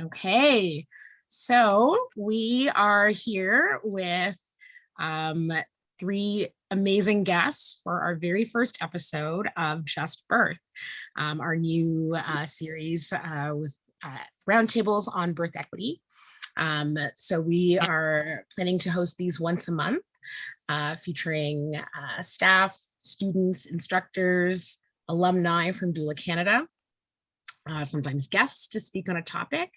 Okay, so we are here with um, three amazing guests for our very first episode of Just Birth, um, our new uh, series uh, with uh, roundtables on birth equity. Um, so we are planning to host these once a month, uh, featuring uh, staff, students, instructors, alumni from Doula Canada, uh, sometimes guests to speak on a topic.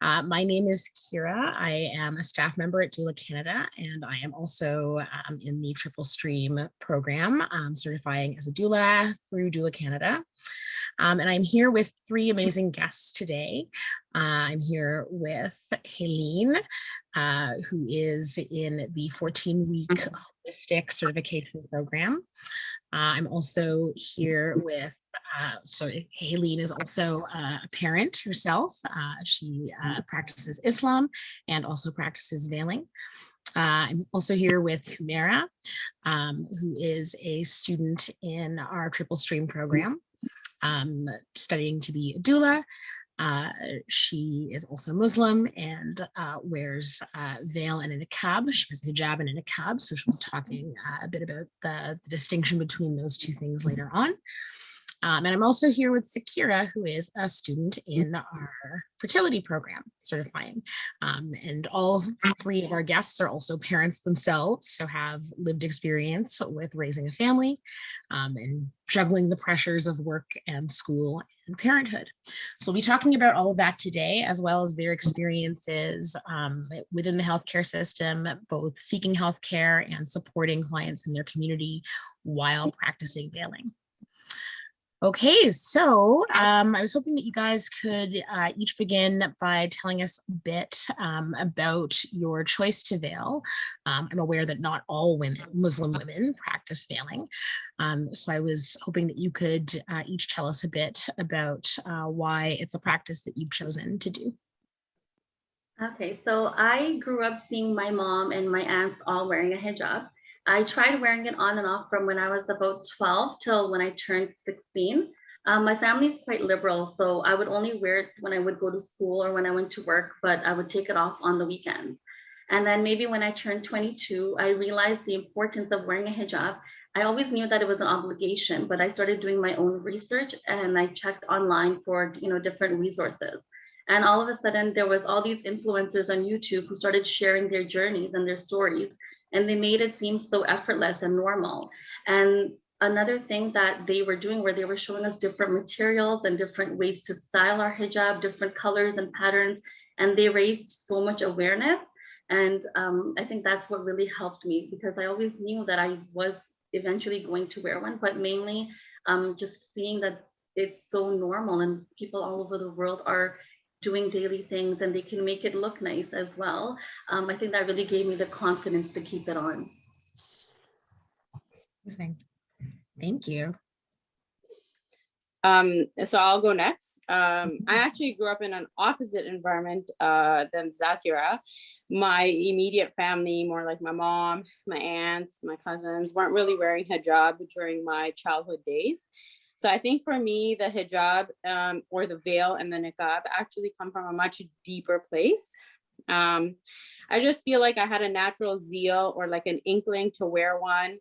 Uh, my name is Kira. I am a staff member at Doula Canada, and I am also um, in the Triple Stream program, um, certifying as a doula through Doula Canada. Um, and I'm here with three amazing guests today. Uh, I'm here with Helene, uh, who is in the 14-week holistic certification program. Uh, I'm also here with uh, so Helene is also a parent herself. Uh, she uh, practices Islam and also practices veiling. Uh, I'm also here with Humera, um, who is a student in our triple stream program, um, studying to be a doula. Uh, she is also Muslim and uh, wears uh, veil and a niqab. She wears a hijab and a niqab, so she'll be talking uh, a bit about the, the distinction between those two things later on. Um, and I'm also here with Sakira, who is a student in our fertility program certifying. Um, and all three of our guests are also parents themselves, so have lived experience with raising a family um, and juggling the pressures of work and school and parenthood. So we'll be talking about all of that today, as well as their experiences um, within the healthcare system, both seeking healthcare and supporting clients in their community while practicing veiling. Okay, so um, I was hoping that you guys could uh, each begin by telling us a bit um, about your choice to veil. Um, I'm aware that not all women, Muslim women, practice veiling. Um, so I was hoping that you could uh, each tell us a bit about uh, why it's a practice that you've chosen to do. Okay, so I grew up seeing my mom and my aunts all wearing a hijab. I tried wearing it on and off from when I was about 12 till when I turned 16. Um, my family is quite liberal, so I would only wear it when I would go to school or when I went to work, but I would take it off on the weekends. And then maybe when I turned 22, I realized the importance of wearing a hijab. I always knew that it was an obligation, but I started doing my own research and I checked online for you know different resources. And all of a sudden, there was all these influencers on YouTube who started sharing their journeys and their stories and they made it seem so effortless and normal. And another thing that they were doing where they were showing us different materials and different ways to style our hijab, different colors and patterns, and they raised so much awareness. And um, I think that's what really helped me because I always knew that I was eventually going to wear one, but mainly um, just seeing that it's so normal and people all over the world are doing daily things and they can make it look nice as well. Um, I think that really gave me the confidence to keep it on. Amazing. Thank you. Um, so I'll go next. Um, I actually grew up in an opposite environment uh, than Zakira. My immediate family, more like my mom, my aunts, my cousins, weren't really wearing hijab during my childhood days. So I think for me, the hijab um, or the veil and the niqab actually come from a much deeper place. Um, I just feel like I had a natural zeal or like an inkling to wear one.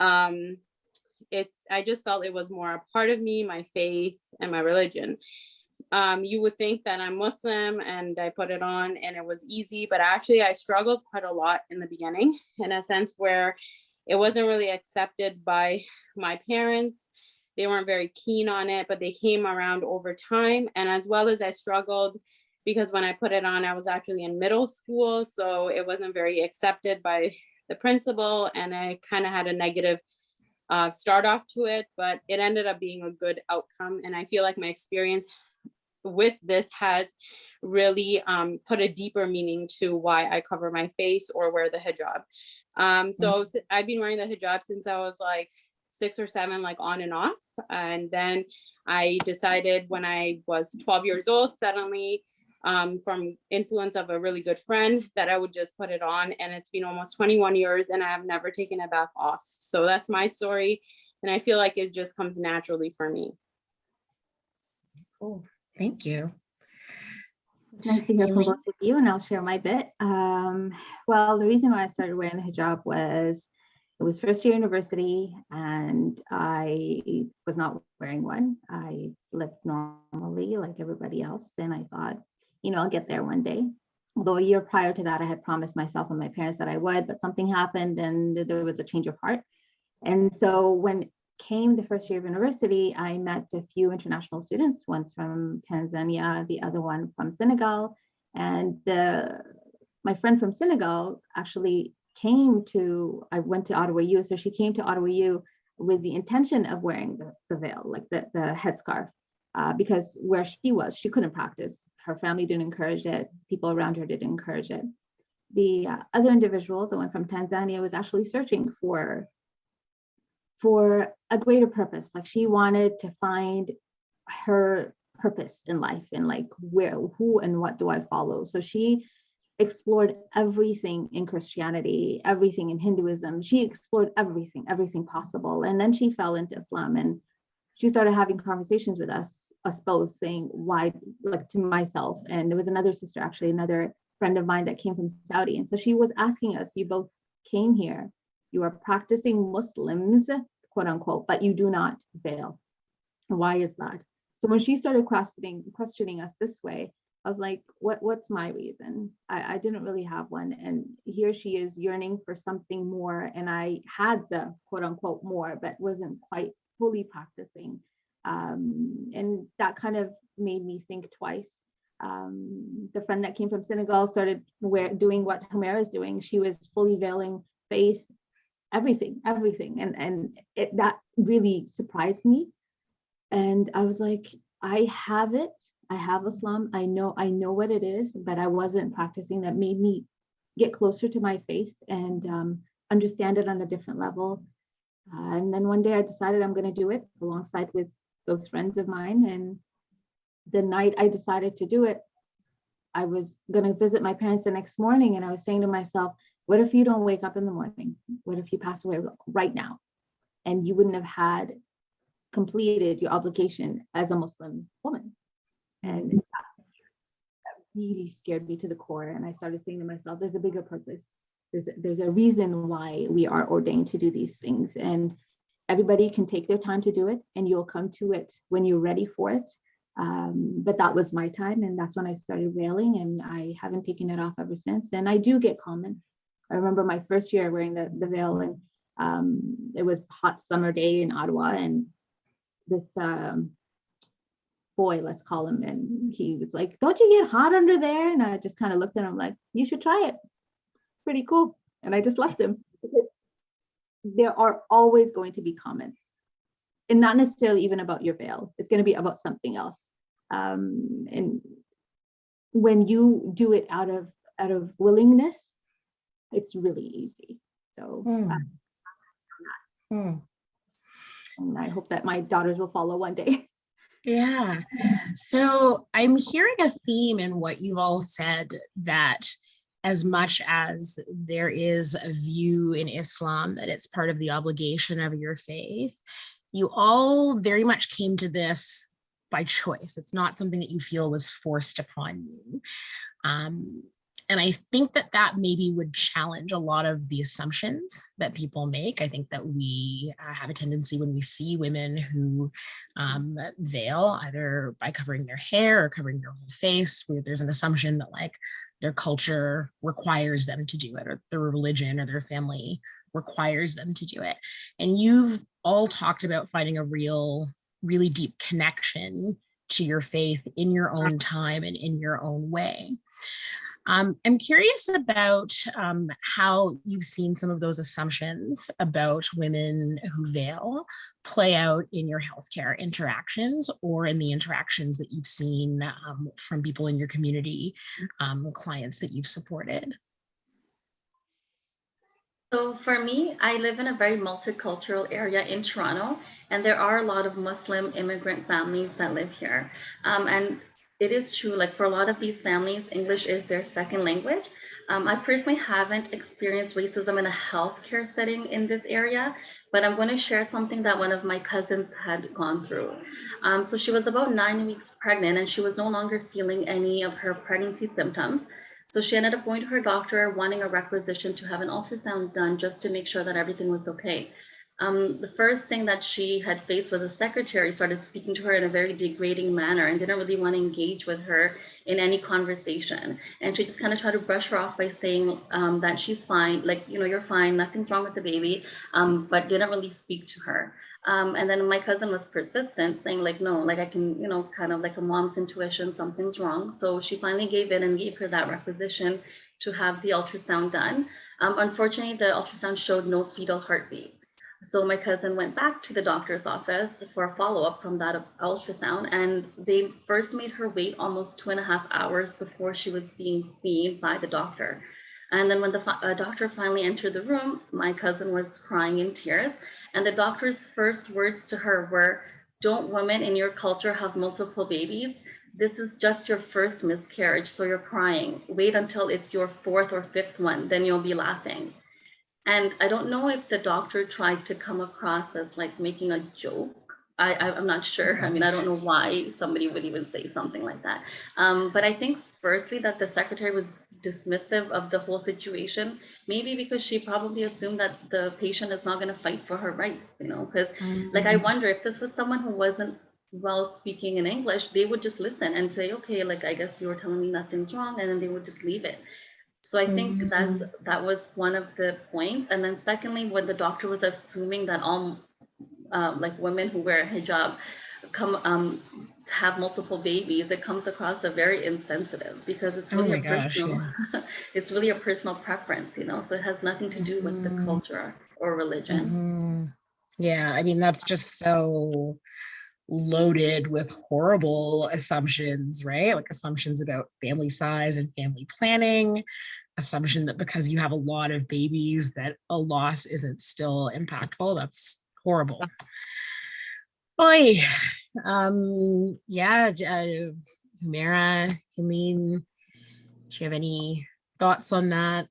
Um, it's, I just felt it was more a part of me, my faith and my religion. Um, you would think that I'm Muslim and I put it on and it was easy, but actually I struggled quite a lot in the beginning in a sense where it wasn't really accepted by my parents they weren't very keen on it, but they came around over time. And as well as I struggled because when I put it on, I was actually in middle school. So it wasn't very accepted by the principal and I kind of had a negative uh, start off to it, but it ended up being a good outcome. And I feel like my experience with this has really um, put a deeper meaning to why I cover my face or wear the hijab. Um, so mm -hmm. I've been wearing the hijab since I was like six or seven, like on and off. And then I decided when I was 12 years old, suddenly um, from influence of a really good friend that I would just put it on and it's been almost 21 years and I have never taken it back off. So that's my story. And I feel like it just comes naturally for me. Cool, thank you. It's nice to hear from both of you, and I'll share my bit. Um, well, the reason why I started wearing the hijab was it was first year university, and I was not wearing one. I lived normally like everybody else, and I thought, you know, I'll get there one day. Although a year prior to that, I had promised myself and my parents that I would, but something happened, and there was a change of heart. And so when came the first year of university, I met a few international students, one's from Tanzania, the other one from Senegal. And the, my friend from Senegal actually came to, I went to Ottawa U, so she came to Ottawa U with the intention of wearing the, the veil, like the, the headscarf, uh, because where she was, she couldn't practice. Her family didn't encourage it. People around her didn't encourage it. The uh, other individual, the one from Tanzania, was actually searching for for a greater purpose. Like she wanted to find her purpose in life and like where, who and what do I follow? So she explored everything in Christianity, everything in Hinduism. She explored everything, everything possible. And then she fell into Islam and she started having conversations with us, us both saying why, like to myself. And there was another sister, actually, another friend of mine that came from Saudi. And so she was asking us, you both came here you are practicing Muslims, quote unquote, but you do not veil. Why is that? So when she started questioning questioning us this way, I was like, what what's my reason? I, I didn't really have one. And here she is yearning for something more. And I had the quote unquote more, but wasn't quite fully practicing. Um, and that kind of made me think twice. Um, the friend that came from Senegal started wear, doing what Humera is doing. She was fully veiling face, everything, everything. And, and it, that really surprised me. And I was like, I have it. I have Islam. I know, I know what it is, but I wasn't practicing. That made me get closer to my faith and um, understand it on a different level. Uh, and then one day I decided I'm going to do it alongside with those friends of mine. And the night I decided to do it, I was going to visit my parents the next morning. And I was saying to myself, what if you don't wake up in the morning? What if you pass away right now? And you wouldn't have had completed your obligation as a Muslim woman. And that really scared me to the core. And I started saying to myself, there's a bigger purpose. There's a, there's a reason why we are ordained to do these things. And everybody can take their time to do it and you'll come to it when you're ready for it. Um, but that was my time and that's when I started wailing and I haven't taken it off ever since. And I do get comments. I remember my first year wearing the, the veil and um, it was hot summer day in Ottawa and this um, boy, let's call him, and he was like, don't you get hot under there? And I just kind of looked at him like, you should try it. Pretty cool. And I just left him. There are always going to be comments and not necessarily even about your veil. It's going to be about something else. Um, and when you do it out of out of willingness, it's really easy. So uh, Hmm. and I hope that my daughters will follow one day. Yeah. So I'm hearing a theme in what you've all said that as much as there is a view in Islam that it's part of the obligation of your faith, you all very much came to this by choice. It's not something that you feel was forced upon you. Um, and I think that that maybe would challenge a lot of the assumptions that people make. I think that we uh, have a tendency when we see women who um, veil either by covering their hair or covering their whole face, where there's an assumption that like their culture requires them to do it or their religion or their family requires them to do it. And you've all talked about finding a real, really deep connection to your faith in your own time and in your own way. Um, I'm curious about um, how you've seen some of those assumptions about women who veil play out in your healthcare interactions or in the interactions that you've seen um, from people in your community, um, clients that you've supported. So for me, I live in a very multicultural area in Toronto, and there are a lot of Muslim immigrant families that live here. Um, and it is true, like for a lot of these families, English is their second language. Um, I personally haven't experienced racism in a healthcare setting in this area, but I'm going to share something that one of my cousins had gone through. Um, so she was about nine weeks pregnant and she was no longer feeling any of her pregnancy symptoms. So she ended up going to her doctor wanting a requisition to have an ultrasound done just to make sure that everything was okay. Um, the first thing that she had faced was a secretary started speaking to her in a very degrading manner and didn't really want to engage with her in any conversation. And she just kind of tried to brush her off by saying um, that she's fine, like, you know, you're fine, nothing's wrong with the baby, um, but didn't really speak to her. Um, and then my cousin was persistent, saying like, no, like I can, you know, kind of like a mom's intuition, something's wrong. So she finally gave in and gave her that requisition to have the ultrasound done. Um, unfortunately, the ultrasound showed no fetal heartbeat. So my cousin went back to the doctor's office for a follow-up from that ultrasound, and they first made her wait almost two and a half hours before she was being seen by the doctor. And then when the uh, doctor finally entered the room, my cousin was crying in tears. And the doctor's first words to her were, don't women in your culture have multiple babies? This is just your first miscarriage, so you're crying. Wait until it's your fourth or fifth one, then you'll be laughing. And I don't know if the doctor tried to come across as like making a joke. I, I, am not sure. I mean, I don't know why somebody would even say something like that. Um, but I think firstly that the secretary was dismissive of the whole situation, maybe because she probably assumed that the patient is not going to fight for her rights, you know, because Mm-hmm. like I wonder if this was someone who wasn't well speaking in English, they would just listen and say, okay, like I guess you were telling me nothing's wrong, and then they would just leave it. So I think Mhm. that's that was one of the points. And then secondly, when the doctor was assuming that all uh, like women who wear a hijab come um, have multiple babies, it comes across as very insensitive because it's Oh really my a gosh, personal, it's really a personal preference, you know. So it has nothing to do with the Mhm. culture or religion. Mhm. Yeah, I mean, that's just so loaded with horrible assumptions, right? Like assumptions about family size and family planning, assumption that because you have a lot of babies that a loss isn't still impactful. That's horrible. Boy, um, yeah, uh, Humera, Helene, do you have any thoughts on that?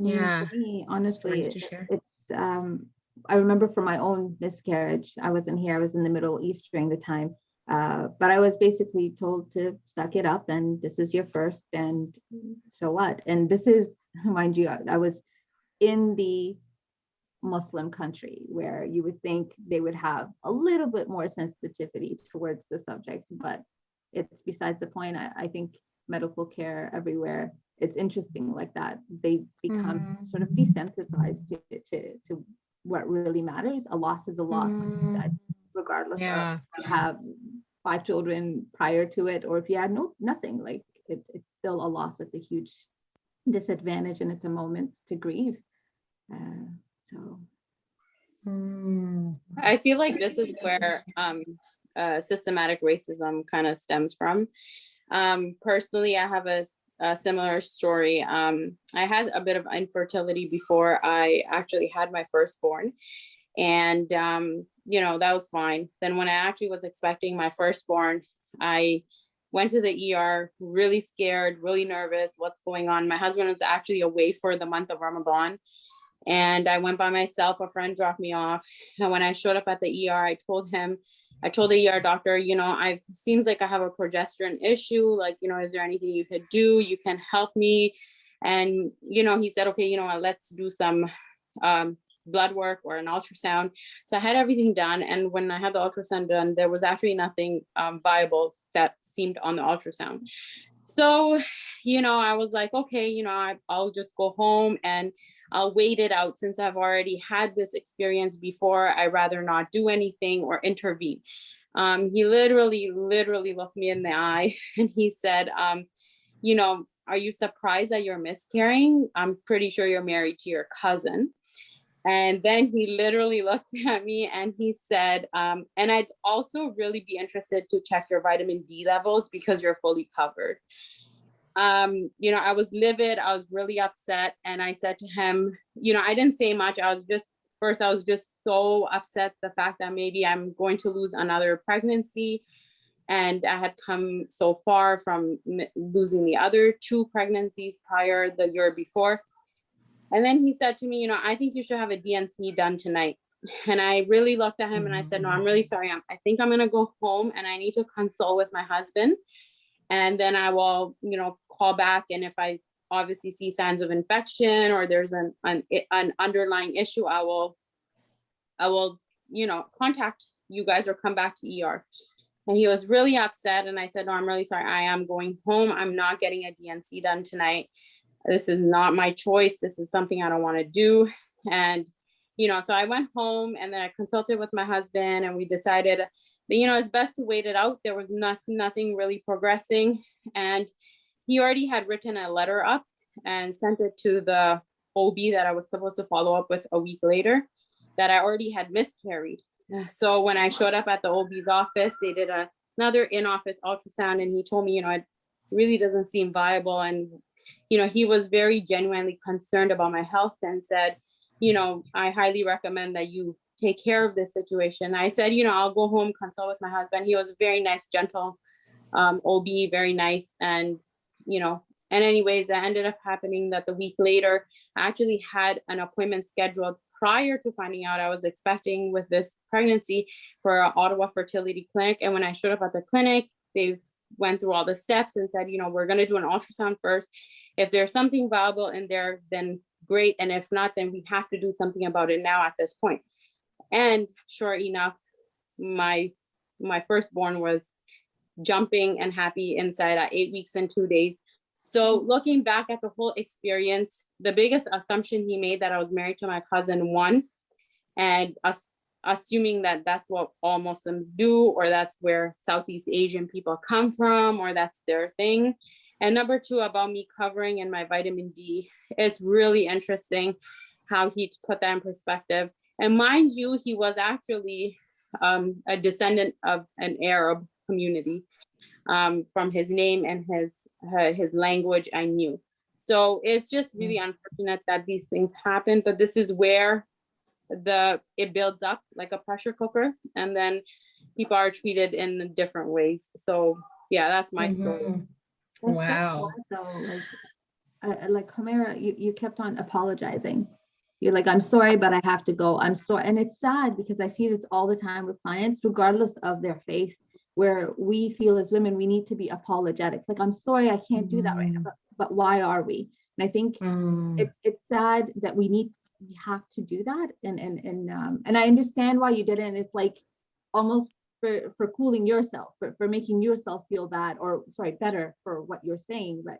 Mm, Yeah, me, honestly, stories to share. it's, um, I remember from my own miscarriage, I wasn't here, I was in the Middle East during the time. Uh, but I was basically told to suck it up and this is your first and so what? And this is, mind you, I I was in the Muslim country where you would think they would have a little bit more sensitivity towards the subject, but it's besides the point. I, I think medical care everywhere, it's interesting like that. They become sort of desensitized to, to, to what really matters. A loss is a loss, like you said, regardless Yeah. of if you have five children prior to it or if you had no nothing. Like it, it's still a loss. It's a huge disadvantage and it's a moment to grieve. Uh, so Mm. I feel like this is where um, uh, systematic racism kind of stems from. Um, personally, I have a, s- a similar story. Um, I had a bit of infertility before I actually had my firstborn. And, um, you know, that was fine. Then when I actually was expecting my firstborn, I went to the ER really scared, really nervous, what's going on. My husband was actually away for the month of Ramadan. And I went by myself, a friend dropped me off. And when I showed up at the ER, I told him, I told the ER doctor, you know, I've seems like I have a progesterone issue. Like, you know, is there anything you could do? You can help me. And, you know, he said, okay, you know what, let's do some um, blood work or an ultrasound. So I had everything done. And when I had the ultrasound done, there was actually nothing um, viable that seemed on the ultrasound. So, you know, I was like, okay, you know, I, I'll just go home and I'll wait it out since I've already had this experience before. I'd rather not do anything or intervene. Um, he literally, literally looked me in the eye and he said, um, you know, are you surprised that you're miscarrying? I'm pretty sure you're married to your cousin. And then he literally looked at me and he said, um, and I'd also really be interested to check your vitamin D levels because you're fully covered um, you know, I was livid, I was really upset. And I said to him, you know, I didn't say much. I was just, first, I was just so upset the fact that maybe I'm going to lose another pregnancy. And I had come so far from losing the other two pregnancies prior the year before. And then he said to me, you know, I think you should have a D&C done tonight. And I really looked at him and I said, no, I'm really sorry. I'm, I think I'm gonna go home and I need to consult with my husband. And then I will, you know, call back and if I obviously see signs of infection or there's an, an, an underlying issue, I will, I will, you know, contact you guys or come back to ER. And he was really upset and I said, no, I'm really sorry. I am going home. I'm not getting a D&C done tonight. This is not my choice. This is something I don't want to do. And, you know, so I went home and then I consulted with my husband and we decided you know, it's best to wait it out. There was not, nothing really progressing. And he already had written a letter up and sent it to the OB that I was supposed to follow up with a week later that I already had miscarried. So when I showed up at the OB's office, they did a, another in-office ultrasound and he told me, you know, it really doesn't seem viable. And, you know, he was very genuinely concerned about my health and said, you know, I highly recommend that you take care of this situation. I said, you know, I'll go home, consult with my husband. He was very nice, gentle um, OB, very nice. And, you know, and anyways, that ended up happening that the week later, I actually had an appointment scheduled prior to finding out I was expecting with this pregnancy for Ottawa fertility clinic. And when I showed up at the clinic, they went through all the steps and said, you know, we're going to do an ultrasound first. If there's something viable in there, then great. And if not, then we have to do something about it now at this point. And sure enough, my my firstborn was jumping and happy inside at eight weeks and two days. So mm-hmm. looking back at the whole experience, the biggest assumption he made that I was married to my cousin one, and us assuming that that's what all Muslims do, or that's where Southeast Asian people come from, or that's their thing. And number two, about me covering and my vitamin D, it's really interesting how he put that in perspective. And mind you, he was actually um, a descendant of an Arab community um, from his name and his uh, his language I knew. So it's just really unfortunate that these things happen, but this is where the it builds up like a pressure cooker and then people are treated in different ways. So yeah, that's my story. Mhm. That's so Wow. sad, Though, like, uh, like Humera, you, you kept on apologizing. You're like, I'm sorry, but I have to go. I'm sorry. And it's sad because I see this all the time with clients, regardless of their faith, where we feel as women, we need to be apologetic. It's like, I'm sorry, I can't do that right now, Mm. but, but why are we? And I think Mm. it's it's sad that we need we have to do that and and and um and i understand why you did it and it's like almost for for cooling yourself for, for making yourself feel bad or sorry better for what you're saying but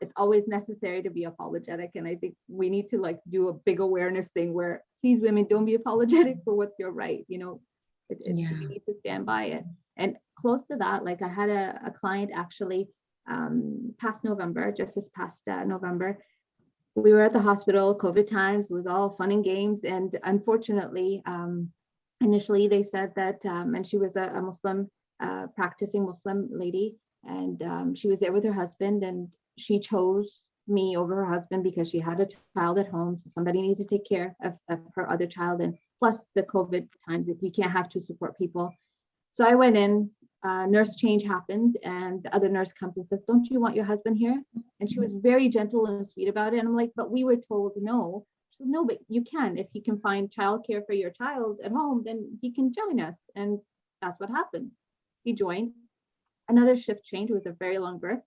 it's always necessary to be apologetic and i think we need to like do a big awareness thing where please women don't be apologetic for what's your right you know it, it's Yeah. we need to stand by it and close to that like i had a, a client actually um past november just this past uh, november we were at the hospital, COVID times, was all fun and games. And unfortunately, um, initially they said that, um, and she was a, a Muslim, uh, practicing Muslim lady, and um, she was there with her husband, and she chose me over her husband because she had a child at home. So somebody needs to take care of, of her other child, and plus the COVID times, if you can't have two support people. So I went in, uh, nurse change happened, and the other nurse comes and says, Don't you want your husband here? And she was very gentle and sweet about it. And I'm like, but we were told no. She said, no, but you can. If he can find childcare for your child at home, then he can join us. And that's what happened. He joined. Another shift change was a very long birth.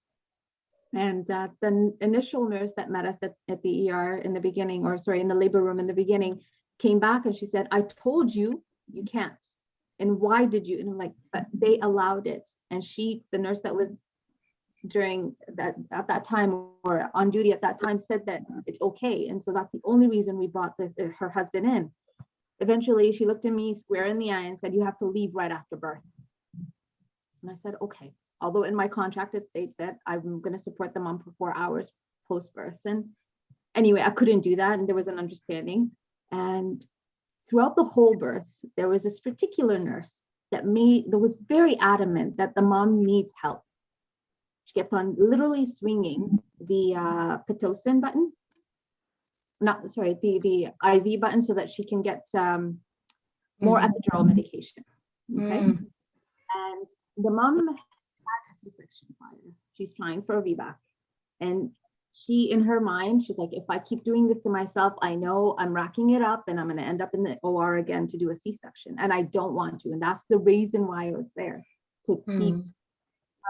And uh, the initial nurse that met us at, at the ER in the beginning, or sorry, in the labor room in the beginning, came back and she said, I told you you can't. And why did you? And I'm like, but they allowed it. And she, the nurse that was during that at that time or on duty at that time said that it's okay and so that's the only reason we brought this uh, her husband in eventually she looked at me square in the eye and said you have to leave right after birth and i said okay although in my contract it states that i'm going to support the mom for four hours post birth and anyway i couldn't do that and there was an understanding and throughout the whole birth there was this particular nurse that made that was very adamant that the mom needs help she kept on literally swinging the uh, Pitocin button. Not, sorry, the, the IV button so that she can get um, more Mhm. epidural medication. Okay. Mm. And the mom a C-section prior. She's trying for a VBAC. And she, in her mind, she's like, if I keep doing this to myself, I know I'm racking it up and I'm gonna end up in the OR again to do a C-section, and I don't want to, and that's the reason why I was there, to keep Mm,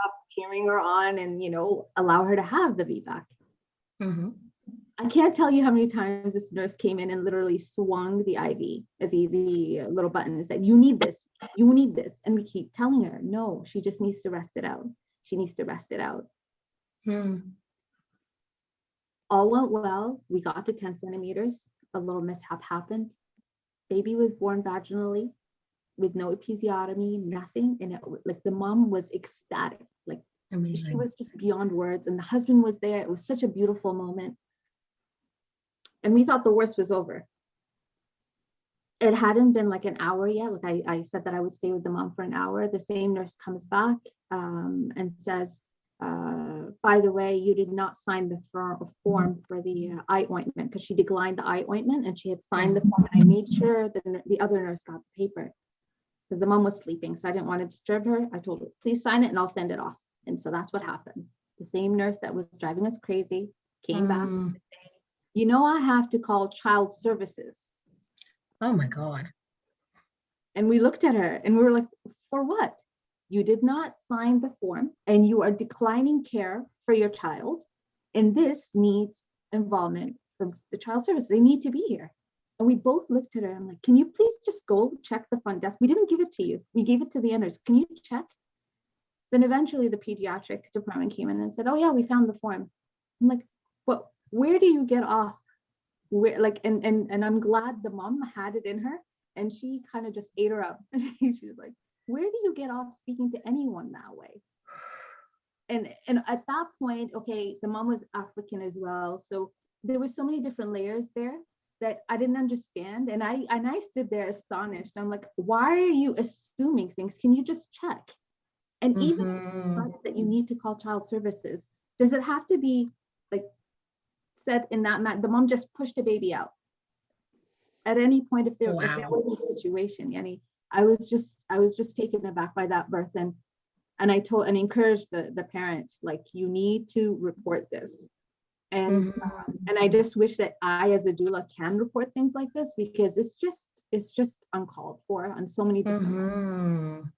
up, cheering her on and, you know, allow her to have the VBAC. mhm. I can't tell you how many times this nurse came in and literally swung the IV, the, the little button and said, you need this, you need this. And we keep telling her, no, she just needs to rest it out. She needs to rest it out. Mm, All went well. We got to 10 centimeters. A little mishap happened. Baby was born vaginally with no episiotomy, nothing. And it, like the mom was ecstatic, like she was just beyond words and the husband was there it was such a beautiful moment and we thought the worst was over it hadn't been like an hour yet like I, I said that i would stay with the mom for an hour the same nurse comes back um, and says uh, by the way you did not sign the form for the uh, eye ointment because she declined the eye ointment and she had signed the form and i made sure that the, the other nurse got the paper because the mom was sleeping so i didn't want to disturb her i told her please sign it and i'll send it off and so that's what happened. The same nurse that was driving us crazy came back. Mm, You know, I have to call child services. Oh, my God. And we looked at her and we were like, for what? You did not sign the form and you are declining care for your child. And this needs involvement from the child service. They need to be here. And we both looked at her. I'm like, can you please just go check the front desk? We didn't give it to you. We gave it to the others. Can you check? Then eventually the pediatric department came in and said, oh yeah, we found the form. I'm like, well, where do you get off? Where like, and and and I'm glad the mom had it in her and she kind of just ate her up. And she was like, where do you get off speaking to anyone that way? And and at that point, okay, the mom was African as well. So there were so many different layers there that I didn't understand. And I and I stood there astonished. I'm like, why are you assuming things? Can you just check? And even Mhm. decided that you need to call child services, does it have to be said in that, ma- the mom just pushed the baby out? At any point, if there, if there Wow. was a situation, Yanni, I was just, I was just taken aback by that birth and, and I told, and encouraged the, the parents, like, you need to report this. And, Mhm. um, and I just wish that I, as a doula, can report things like this because it's just, it's just uncalled for on so many different levels. Mhm.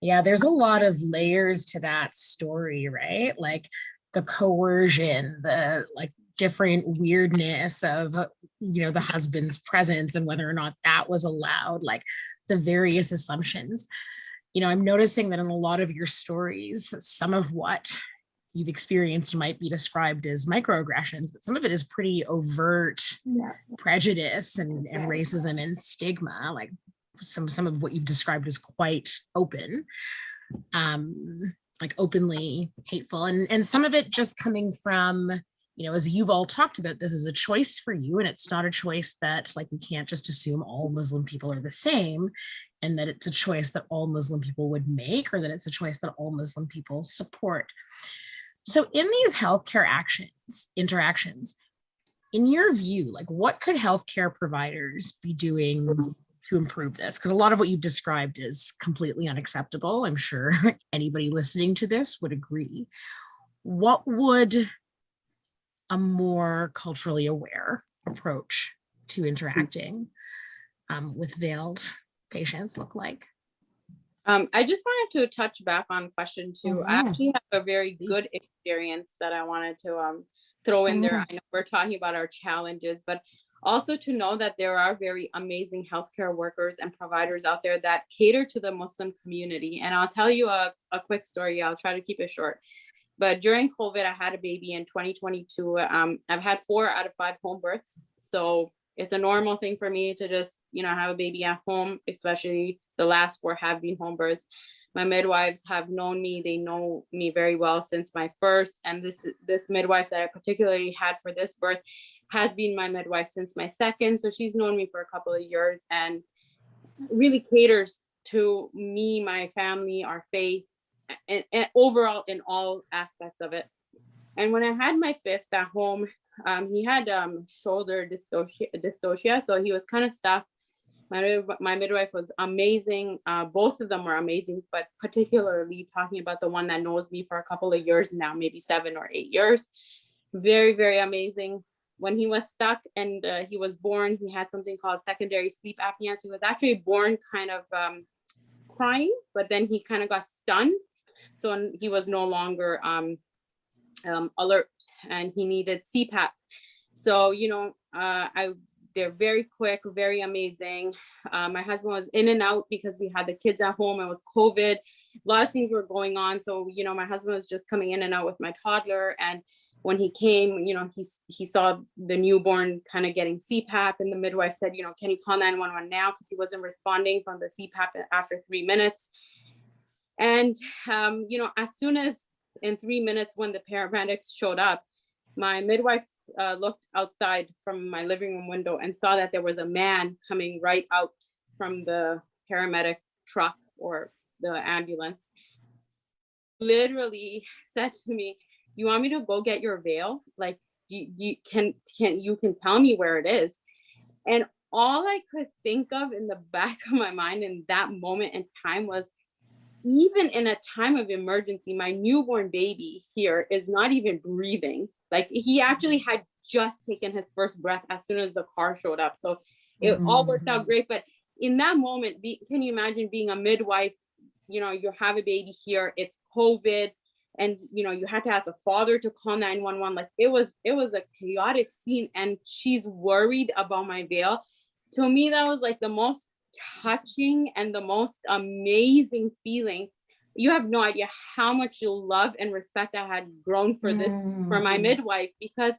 Yeah, there's a lot of layers to that story, right? Like the coercion, the like different weirdness of, you know, the husband's presence and whether or not that was allowed, like the various assumptions. You know, I'm noticing that in a lot of your stories, some of what you've experienced might be described as microaggressions, but some of it is pretty overt Yeah. prejudice and, and Yeah. racism and stigma like some some of what you've described is quite open um like openly hateful and and some of it just coming from you know as you've all talked about this is a choice for you and it's not a choice that like we can't just assume all muslim people are the same and that it's a choice that all muslim people would make or that it's a choice that all muslim people support so in these healthcare actions interactions in your view, like what could healthcare providers be doing to improve this? Because a lot of what you've described is completely unacceptable. I'm sure anybody listening to this would agree. What would a more culturally aware approach to interacting um, with veiled patients look like? Um, I just wanted to touch back on question two. I Mhm. actually have a very good experience that I wanted to um throw in there. Mhm. I know we're talking about our challenges, but also to know that there are very amazing healthcare workers and providers out there that cater to the Muslim community. And I'll tell you a, a quick story. I'll try to keep it short. But during COVID, I had a baby in 2022. Um, I've had four out of five home births. So it's a normal thing for me to just, you know, have a baby at home, especially the last four have been home births. My midwives have known me. They know me very well since my first. And this this midwife that I particularly had for this birth has been my midwife since my second. So she's known me for a couple of years and really caters to me, my family, our faith, and, and overall in all aspects of it. And when I had my fifth at home, um, he had um, shoulder dystocia, so he was kind of stuck. My, my midwife was amazing. Uh, both of them were amazing, but particularly talking about the one that knows me for a couple of years now, maybe seven or eight years. very, very amazing. When he was stuck and uh, he was born, he had something called secondary sleep apnea. So he was actually born kind of um, crying, but then he kind of got stunned. So he was no longer um, um, alert and he needed CPAP. So, you know, uh, I they're very quick, very amazing. Uh, my husband was in and out because we had the kids at home. It was COVID. A lot of things were going on. So, you know, my husband was just coming in and out with my toddler. And when he came, you know, he, he saw the newborn kind of getting CPAP and the midwife said, you know, can you call 911 now? Because he wasn't responding from the CPAP after three minutes. And, um, you know, as soon as in three minutes when the paramedics showed up, my midwife uh, looked outside from my living room window and saw that there was a man coming right out from the paramedic truck or the ambulance. Literally said to me, "You want me to go get your veil? Like, you, you can can you can tell me where it is?" And all I could think of in the back of my mind in that moment in time was even in a time of emergency, my newborn baby here is not even breathing. Like he actually mm. had just taken his first breath as soon as the car showed up. So it all worked out mm. great. But in that moment, be, can you imagine being a midwife? You know, you have a baby here, it's COVID, and you know, you had to ask the father to call 911. Like it was, it was a chaotic scene, and she's worried about my veil. To me, that was like the most touching and the most amazing feeling. You have no idea how much love and respect I had grown for this for my mm. midwife because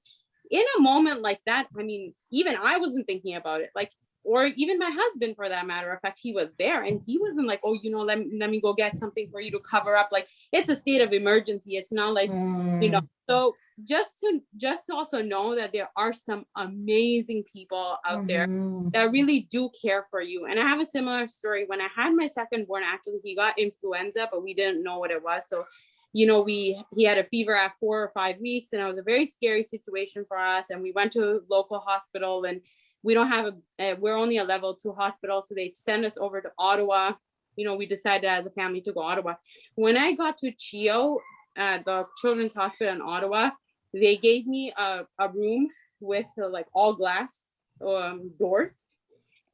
in a moment like that, I mean, even I wasn't thinking about it. Like, or even my husband for that matter of fact, he was there and he wasn't like, oh, you know, let me let me go get something for you to cover up. Like it's a state of emergency. It's not like you know mm. so just to just to also know that there are some amazing people out there that really do care for you. And i have a similar story. When i had my second born actually he got influenza but we didn't know what it was. So you know we he had a fever at four or five weeks and it was a very scary situation for us. And we went to a local hospital and we don't have a uh, we're only a level two hospital so they send us over to ottawa. You know we decided as a family to go ottawa. When i got to CHEO at the children's hospital in ottawa they gave me a, a room with uh, like all glass um, doors.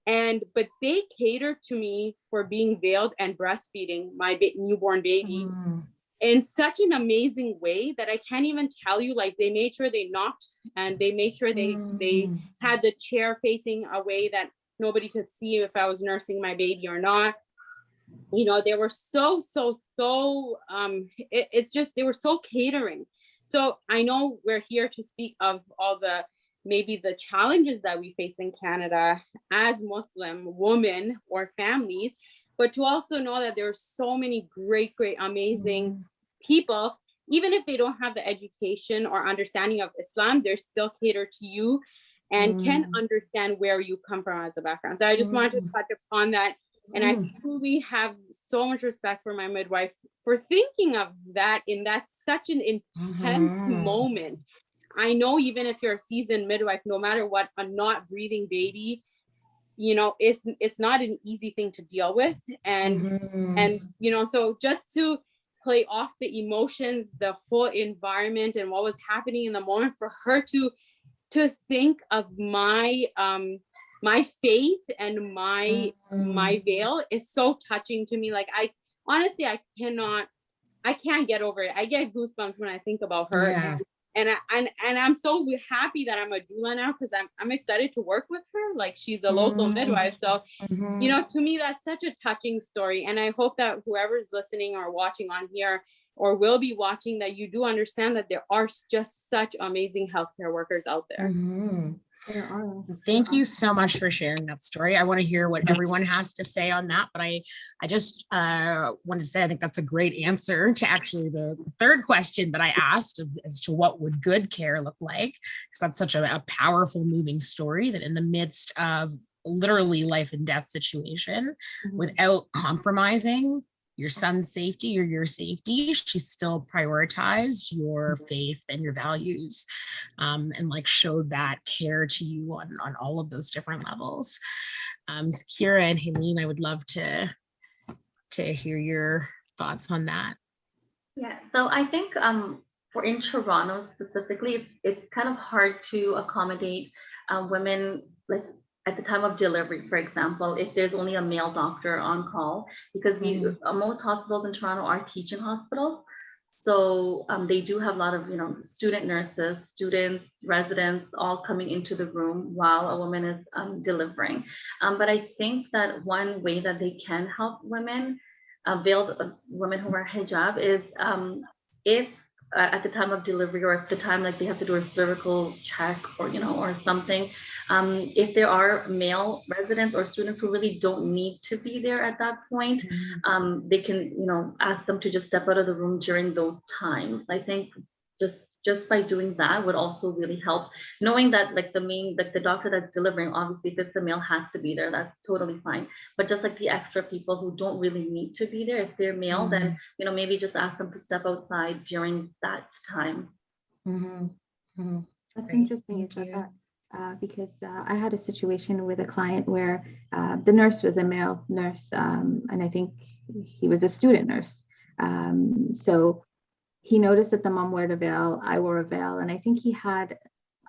And but they catered to me for being veiled and breastfeeding my ba- newborn baby in such an amazing way that i can't even tell you like they made sure they knocked and they made sure they they had the chair facing a way that nobody could see if i was nursing my baby or not. You know they were so so so um it, it just they were so catering so i know we're here to speak of all the maybe the challenges that we face in canada as muslim women or families but to also know that there are so many great great amazing people even if they don't have the education or understanding of islam they're still cater to you and can Mm. understand where you come from as a background so i just wanted to Mm. touch upon that and I Mm. truly have so much respect for my midwife for thinking of that in that such an intense Mhm. moment. I know even if you're a seasoned midwife, no matter what, a not breathing baby, you know, it's it's not an easy thing to deal with. And Mhm. and you know, so just to play off the emotions, the whole environment and what was happening in the moment for her to to think of my um my faith and my my veil is so touching to me. Like I honestly I cannot I can't get over it. I get goosebumps when I think about her. Yeah. And, and I and, and I'm so happy that I'm a doula now because I'm I'm excited to work with her. Like she's a local Mm. midwife. So Mhm. you know to me that's such a touching story and i hope that whoever's listening or watching on here or will be watching that you do understand that there are just such amazing healthcare workers out there Mhm. Are. Thank you so much for sharing that story. I want to hear what everyone has to say on that, but I, I just uh, wanted to say I think that's a great answer to actually the third question that I asked as to what would good care look like, because that's such a, a powerful, moving story that in the midst of literally life and death situation, Mhm. without compromising your son's safety or your safety, she still prioritized your faith and your values um, and like showed that care to you on, on all of those different levels. Um, so Kira and Helene, I would love to to hear your thoughts on that. Yeah, so I think um for in Toronto specifically, it's, it's kind of hard to accommodate uh, women like at the time of delivery, for example, if there's only a male doctor on call, because we Mhm. uh, most hospitals in Toronto are teaching hospitals. So um, they do have a lot of, you know, student nurses, students, residents, all coming into the room while a woman is um, delivering. Um, but I think that one way that they can help women, uh, veiled women who wear hijab, is um, if uh, at the time of delivery or if the time like they have to do a cervical check or you know or something, um, if there are male residents or students who really don't need to be there at that point, um, they can, you know, ask them to just step out of the room during those times. I think just just by doing that would also really help. Knowing that like the main, like the doctor that's delivering, obviously if it's a male has to be there, that's totally fine. But just like the extra people who don't really need to be there, if they're male, then, you know, maybe just ask them to step outside during that time. Mhm, mhm. That's Great, interesting you said that. Uh, because uh, I had a situation with a client where uh, the nurse was a male nurse, um, and I think he was a student nurse. Um, so he noticed that the mom wore a veil, I wore a veil, and I think he had,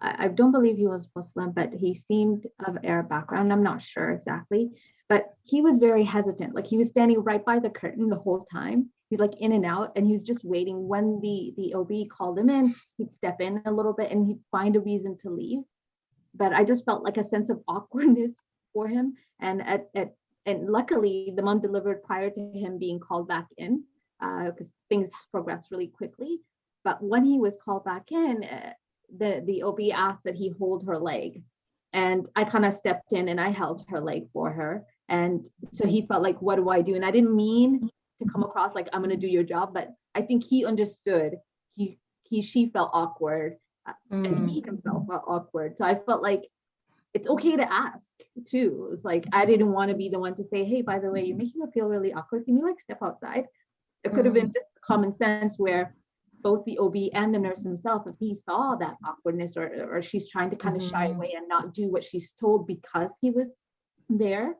I, I don't believe he was Muslim, but he seemed of Arab background. I'm not sure exactly, but he was very hesitant. Like he was standing right by the curtain the whole time. He's like in and out, and he was just waiting. When the the OB called him in, he'd step in a little bit and he'd find a reason to leave. But I just felt like a sense of awkwardness for him. And at, at and luckily the mom delivered prior to him being called back in because things progressed really quickly. But when he was called back in, uh, the the OB asked that he hold her leg, and I kind of stepped in and I held her leg for her. And so he felt like, what do I do? And I didn't mean to come across like I'm gonna do your job, but I think he understood. He he she felt awkward and Mm, he himself felt awkward. So I felt like it's okay to ask too. It's like I didn't want to be the one to say, hey, by the way, you're making me feel really awkward. Can you like step outside? It could have been just common sense where both the OB and the nurse himself, if he saw that awkwardness or or she's trying to kind of shy Mhm. away and not do what she's told because he was there,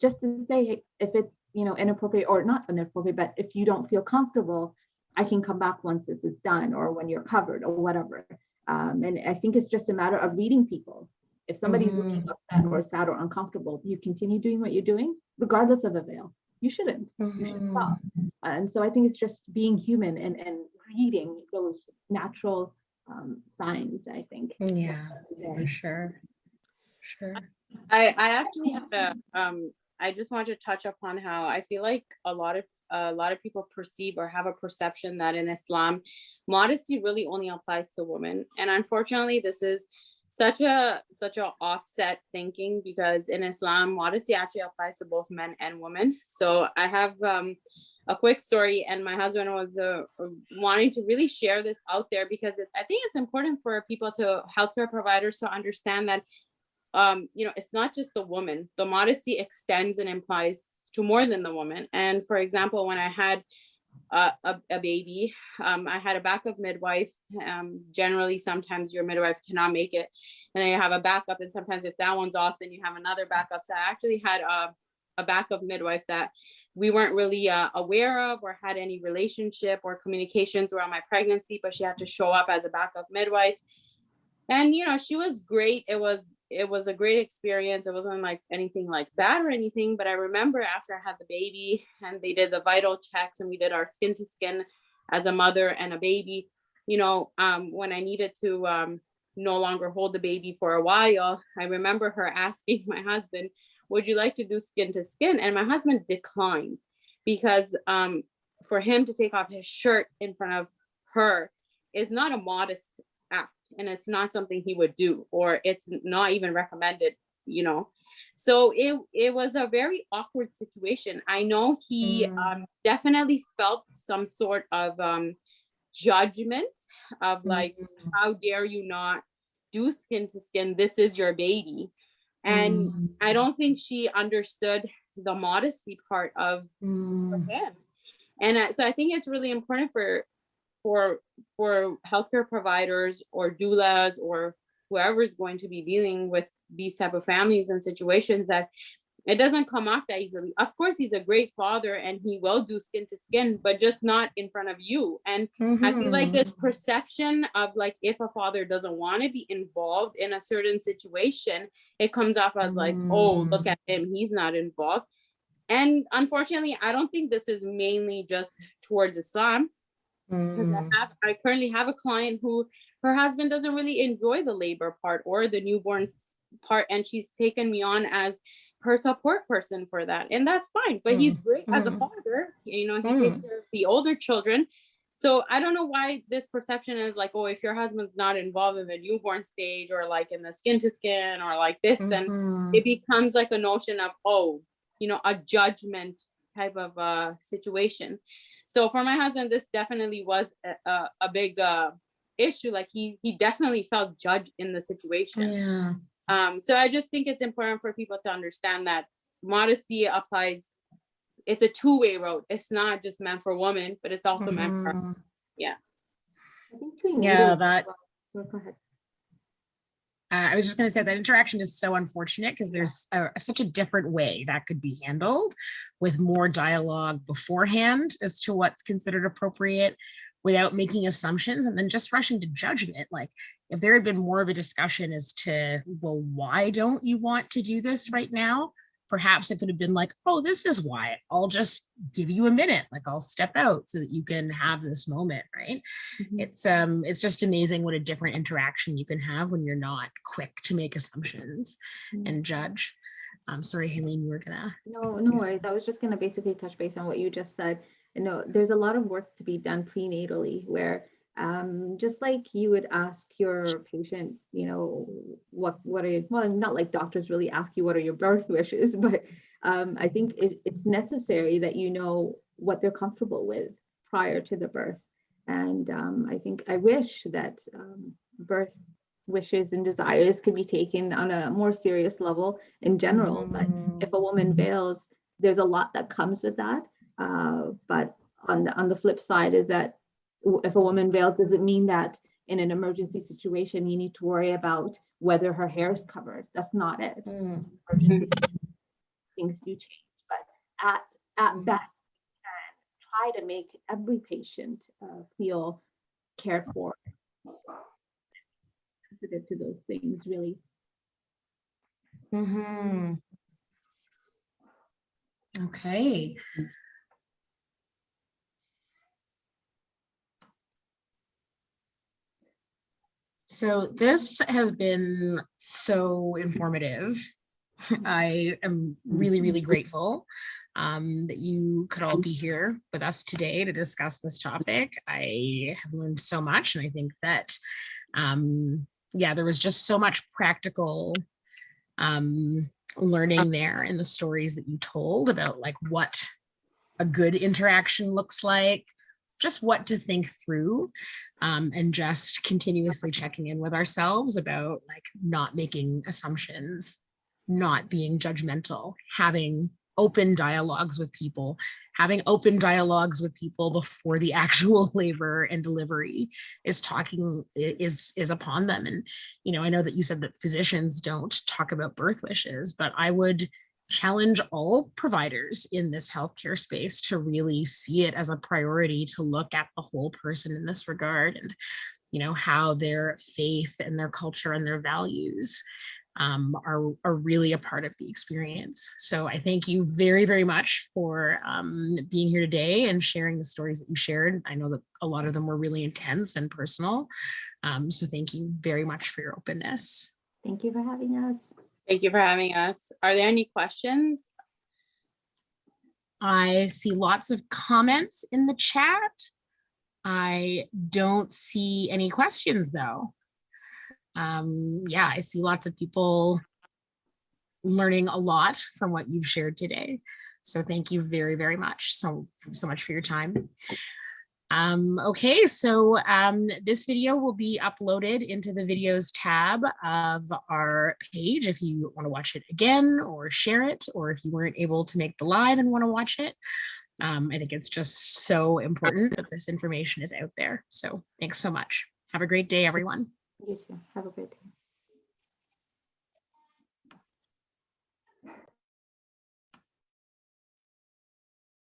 just to say if it's you know inappropriate or not inappropriate, but if you don't feel comfortable, I can come back once this is done or when you're covered or whatever. Um, and I think it's just a matter of reading people. If somebody's looking upset or sad or uncomfortable, you continue doing what you're doing, regardless of a veil. You shouldn't. You should stop. And so I think it's just being human and, and reading those natural um, signs, I think. Yeah, Yeah. for sure. Sure. I, I actually have a, um, I just want to touch upon how I feel like a lot of, a lot of people perceive or have a perception that in Islam, modesty really only applies to women. And unfortunately, this is such a, such a offset thinking because in Islam, modesty actually applies to both men and women. So I have, um, a quick story and my husband was uh, wanting to really share this out there because it, I think it's important for people to healthcare providers to understand that um, you know, it's not just the woman. The modesty extends and implies to more than the woman. And for example, when I had a, a, baby, um, I had a backup midwife. Um, generally, sometimes your midwife cannot make it, and then you have a backup. And sometimes if that one's off, then you have another backup. So I actually had a, a backup midwife that we weren't really uh, aware of or had any relationship or communication throughout my pregnancy, but she had to show up as a backup midwife. And you know, she was great. It was it was a great experience. It wasn't like anything like bad or anything, but I remember after I had the baby and they did the vital checks and we did our skin to skin as a mother and a baby, you know, um, when I needed to um, no longer hold the baby for a while, I remember her asking my husband, would you like to do skin to skin? And my husband declined because um, for him to take off his shirt in front of her is not a modest and it's not something he would do or it's not even recommended you know so it it was a very awkward situation i know he Mm. um, definitely felt some sort of um, judgment of like Mhm. how dare you not do skin to skin this is your baby and Mm, i don't think she understood the modesty part of mm, him. And so I think it's really important for for for healthcare providers or doulas or whoever is going to be dealing with these type of families and situations that it doesn't come off that easily. Of course, he's a great father and he will do skin to skin, but just not in front of you. And I feel like this perception of like if a father doesn't want to be involved in a certain situation, it comes off as like, oh, look Mm. at him, he's not involved. And unfortunately, I don't think this is mainly just towards Islam. Because Mm. I have I currently have a client who her husband doesn't really enjoy the labor part or the newborn part, and she's taken me on as her support person for that. And that's fine. But he's great as a mm. father. You know, he takes Mm. care of the older children. So I don't know why this perception is like, oh, if your husband's not involved in the newborn stage or like in the skin to skin or like this, then Mhm. it becomes like a notion of oh you know a judgment type of uh situation so for my husband this definitely was a, a, a big uh issue like he he definitely felt judged in the situation Yeah. um so i just think it's important for people to understand that modesty applies it's a two-way road it's not just meant for women but it's also meant for Mhm. I think prenatal Yeah, that well. So go ahead. Uh, I was just going to say that interaction is so unfortunate because there's a, such a different way that could be handled with more dialogue beforehand as to what's considered appropriate without making assumptions and then just rushing to judgment. Like if there had been more of a discussion as to, well, why don't you want to do this right now? Perhaps it could have been like, oh, this is why. I'll just give you a minute. Like I'll step out so that you can have this moment, right? Mhm. it's um it's just amazing what a different interaction you can have when you're not quick to make assumptions Mm. and judge I'm sorry Helene you were gonna No, no worries. I was just gonna basically touch base on what you just said. You know, there's a lot of work to be done prenatally where um, just like you would ask your patient, you know, what what are you, well, not like doctors really ask you what are your birth wishes, but um, I think it, it's necessary that you know what they're comfortable with prior to the birth. And um, I think I wish that um, birth wishes and desires could be taken on a more serious level in general. But if a woman veils, there's a lot that comes with that. Uh, but on the on the flip side is that if a woman veils, does it mean that in an emergency situation you need to worry about whether her hair is covered? That's not it. Mm, emergency. Things do change, but at at best, we can try to make every patient uh, feel cared for. Sensitive to those things, really. mhm. okay so this has been so informative I am really, really grateful um, that you could all be here with us today to discuss this topic. I have learned so much, and I think that, um, yeah, there was just so much practical um, learning there in the stories that you told about like what a good interaction looks like, just what to think through, um, and just continuously checking in with ourselves about like not making assumptions not being judgmental, having open dialogues with people, having open dialogues with people before the actual labor and delivery is talking is is upon them. And you know, I know that you said that physicians don't talk about birth wishes, but I would challenge all providers in this healthcare space to really see it as a priority to look at the whole person in this regard and you know how their faith and their culture and their values um, are, are really a part of the experience. So I thank you very, very much for um, being here today and sharing the stories that you shared. I know that a lot of them were really intense and personal. Um, so thank you very much for your openness. Thank you for having us. Thank you for having us are there any questions I see lots of comments in the chat. I don't see any questions though. Um, yeah, I see lots of people learning a lot from what you've shared today. So thank you very, very much. So, so much for your time. Um, okay, so um, this video will be uploaded into the videos tab of our page if you want to watch it again or share it, or if you weren't able to make the live and want to watch it. Um, I think it's just so important that this information is out there. So thanks so much. Have a great day, everyone. You too. Have a great day.